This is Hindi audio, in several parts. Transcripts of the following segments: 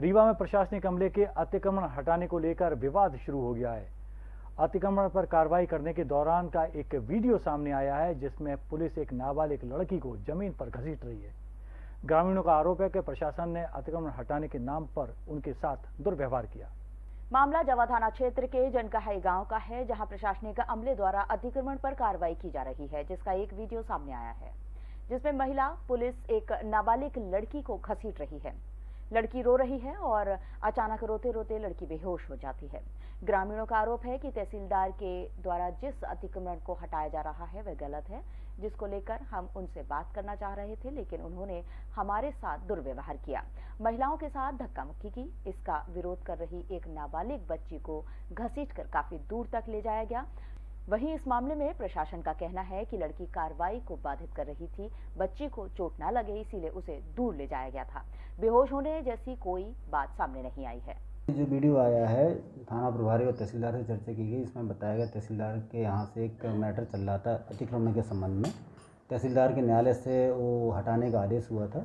रीवा में प्रशासनिक अमले के अतिक्रमण हटाने को लेकर विवाद शुरू हो गया है। अतिक्रमण पर कार्रवाई करने के दौरान का एक वीडियो सामने आया है, जिसमें पुलिस एक नाबालिग लड़की को ज़मीन पर घसीट रही है। ग्रामीणों का आरोप है कि प्रशासन ने अतिक्रमण हटाने के नाम पर उनके साथ दुर्व्यवहार किया। मामला जवा थाना क्षेत्र के जनकहाई गाँव का है, जहाँ प्रशासनिक अमले द्वारा अतिक्रमण पर कार्रवाई की जा रही है, जिसका एक वीडियो सामने आया है, जिसमें महिला, पुलिस एक नाबालिग लड़की को घसीट रही है। लड़की रो रही है और अचानक रोते रोते लड़की बेहोश हो जाती है। ग्रामीणों का आरोप है कि तहसीलदार के द्वारा जिस अतिक्रमण को हटाया जा रहा है, वह गलत है, जिसको लेकर हम उनसे बात करना चाह रहे थे, लेकिन उन्होंने हमारे साथ दुर्व्यवहार किया। महिलाओं के साथ धक्का मुक्की की, इसका विरोध कर रही एक नाबालिग बच्ची को घसीटकर काफ़ी दूर तक ले जाया गया। वहीं इस मामले में प्रशासन का कहना है कि लड़की कार्रवाई को बाधित कर रही थी। बच्ची को चोट न लगे, इसीलिए उसे दूर ले जाया गया था। बेहोश होने जैसी कोई बात सामने नहीं आई है। जो वीडियो आया है, थाना प्रभारी और तहसीलदार से चर्चा की गई। इसमें बताया गया, तहसीलदार के यहाँ से एक मैटर चल रहा था अतिक्रमण के संबंध में। तहसीलदार के न्यायालय से वो हटाने का आदेश हुआ था।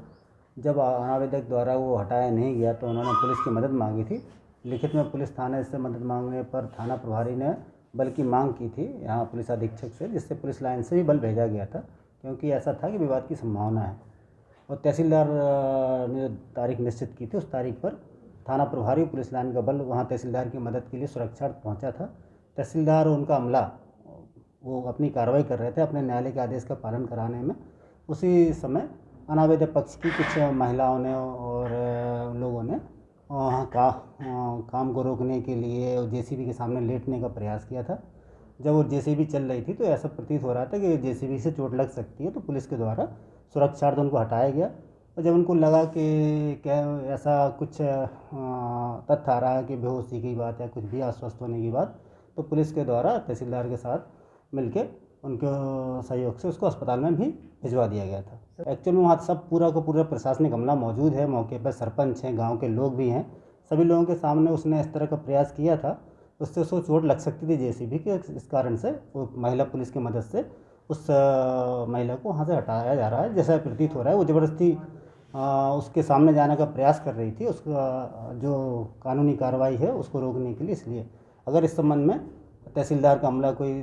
जब अनावेदक द्वारा वो हटाया नहीं गया तो उन्होंने पुलिस की मदद मांगी थी। लिखित में पुलिस थाने से मदद मांगने पर थाना प्रभारी ने बल की मांग की थी यहाँ पुलिस अधीक्षक से, जिससे पुलिस लाइन से भी बल भेजा गया था, क्योंकि ऐसा था कि विवाद की संभावना है। और तहसीलदार ने तारीख निश्चित की थी, उस तारीख पर थाना प्रभारी पुलिस लाइन का बल वहाँ तहसीलदार की मदद के लिए सुरक्षार्थ पहुँचा था। तहसीलदार और उनका अमला, वो अपनी कार्रवाई कर रहे थे अपने न्यायालय के आदेश का पालन कराने में। उसी समय अनावेद पक्ष की कुछ महिलाओं ने और लोगों ने का काम को रोकने के लिए जेसीबी के सामने लेटने का प्रयास किया था। जब वो जेसीबी चल रही थी तो ऐसा प्रतीत हो रहा था कि जेसीबी से चोट लग सकती है तो पुलिस के द्वारा सुरक्षार्थ उनको हटाया गया। और जब उनको लगा कि क्या ऐसा कुछ तथ्य आ रहा है कि बेहोशी की बात या कुछ भी अस्वस्थ होने की बात तो पुलिस के द्वारा तहसीलदार के साथ मिलके उनके सहयोग से उसको अस्पताल में भी भिजवा दिया गया था। एक्चुअल में वहाँ सब पूरा को पूरा प्रशासनिक अमला मौजूद है, मौके पर सरपंच हैं, गाँव के लोग भी हैं। सभी लोगों के सामने उसने इस तरह का प्रयास किया था, उससे उसको चोट लग सकती थी जैसी भी कि, इस कारण से वो महिला पुलिस की मदद से उस महिला को वहाँ से हटाया जा रहा है, जैसा प्रतीत हो रहा है। वो ज़बरदस्ती उसके सामने जाने का प्रयास कर रही थी, उसका जो कानूनी कार्रवाई है उसको रोकने के लिए। इसलिए अगर इस संबंध में तहसीलदार का अमला कोई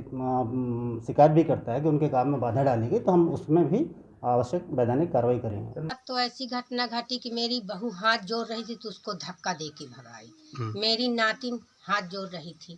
शिकायत भी करता है कि उनके काम में बाधा डाली गई तो हम उसमें भी आवश्यक वैधानिक कार्रवाई करेंगे अब तो ऐसी घटना घटी कि मेरी बहू हाथ जोड़ रही थी तो उसको धक्का दे के भगाई हम्म। मेरी नातिन हाथ जोड़ रही थी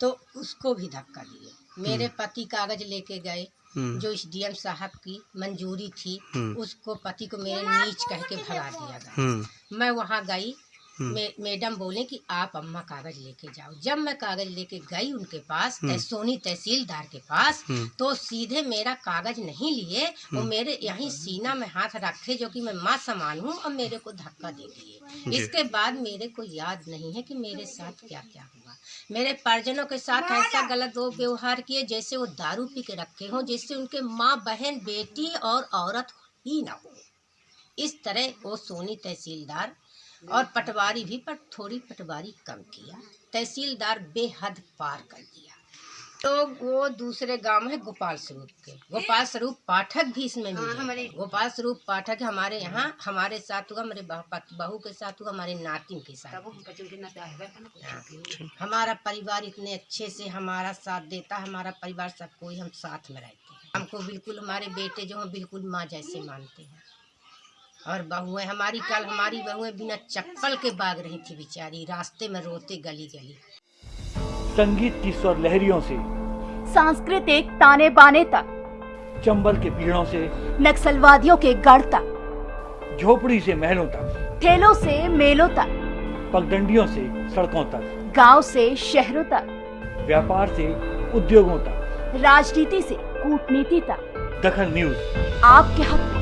तो उसको भी धक्का दिए मेरे हम्म। पति कागज़ लेके गए हम्म। जो इस डीएम साहब की मंजूरी थी उसको पति को मेरे नीच कह के भगा दिया गया मैं वहाँ गई हम्म। मैडम बोले कि आप अम्मा कागज़ लेके जाओ जब मैं कागज़ लेके गई उनके पास हम्म। सोनी तहसीलदार के पास हम्म। तो सीधे मेरा कागज़ नहीं लिए वो मेरे यहीं सीना में हाथ रखे जो कि मैं माँ समान हूँ और मेरे को धक्का दे दिए इसके बाद मेरे को याद नहीं है कि मेरे साथ क्या क्या हुआ मेरे परिजनों के साथ ऐसा गलत वो व्यवहार किए जैसे वो दारू पी के रखे हों जिससे उनके माँ बहन बेटी और औरत ही ना हो इस तरह वो सोनी तहसीलदार और पटवारी भी पर थोड़ी पटवारी कम किया। तहसीलदार बेहद पार कर दिया। तो वो दूसरे गाँव है गोपाल स्वरूप के। गोपाल स्वरूप पाठक भी इसमें मिले गोपाल स्वरूप पाठक हमारे यहाँ हमारे साथ हुआ मेरे बहू के साथ हुआ हमारे नातिन के साथ हाँ। हमारा परिवार इतने अच्छे से हमारा साथ देता हमारा परिवार सब कोई हम साथ में रहते हैं। हमको बिल्कुल हमारे बेटे जो हैं बिल्कुल माँ जैसे मानते हैं। और बहुएँ हमारी कल हमारी बहुएँ बिना चप्पल के भाग रही थी बेचारी। रास्ते में रोते गली गली। संगीत की स्वर लहरियों से सांस्कृतिक ताने बाने तक। चंबल के पीड़ों से नक्सलवादियों के गढ़ तक। झोपड़ी से महलों तक। ठेलों से मेलों तक। पगडंडियों से सड़कों तक। गाँव से शहरों तक। व्यापार से उद्योगों तक। राजनीति से कूटनीति तक। दखन न्यूज़। आपके हक।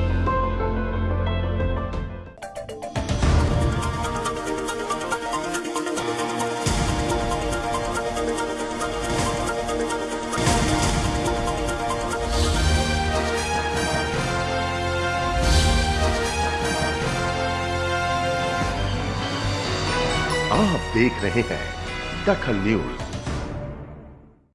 आप देख रहे हैं दखल न्यूज़।